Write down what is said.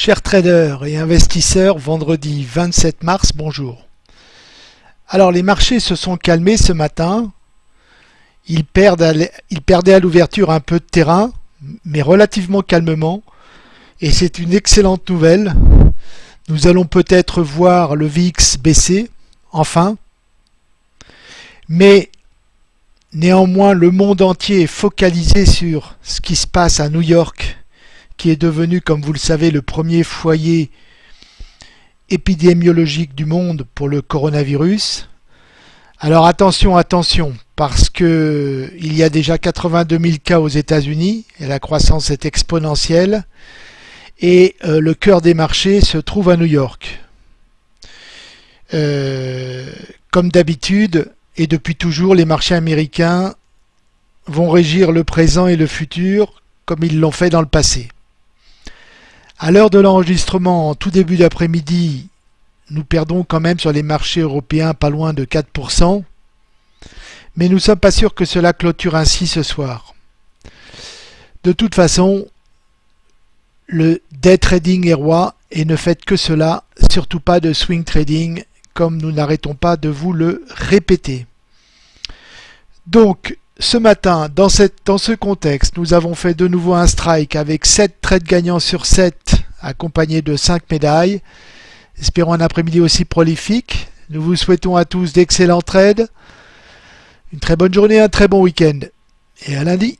Chers traders et investisseurs, vendredi 27 mars, bonjour. Alors les marchés se sont calmés ce matin. Ils, perdaient à l'ouverture un peu de terrain, mais relativement calmement. Et c'est une excellente nouvelle. Nous allons peut-être voir le VX baisser, enfin. Mais néanmoins, le monde entier est focalisé sur ce qui se passe à New York qui est devenu, comme vous le savez, le premier foyer épidémiologique du monde pour le coronavirus. Alors attention, attention, parce que il y a déjà 82 000 cas aux États-Unis et la croissance est exponentielle. Et euh, le cœur des marchés se trouve à New York. Euh, comme d'habitude et depuis toujours, les marchés américains vont régir le présent et le futur comme ils l'ont fait dans le passé. À l'heure de l'enregistrement, en tout début d'après-midi, nous perdons quand même sur les marchés européens pas loin de 4%, mais nous ne sommes pas sûrs que cela clôture ainsi ce soir. De toute façon, le day trading est roi et ne faites que cela, surtout pas de swing trading, comme nous n'arrêtons pas de vous le répéter. Donc, ce matin, dans, ce contexte, nous avons fait de nouveau un strike avec 7 trades gagnants sur 7, accompagnés de 5 médailles. Espérons un après-midi aussi prolifique. Nous vous souhaitons à tous d'excellents trades, une très bonne journée, un très bon week-end. Et à lundi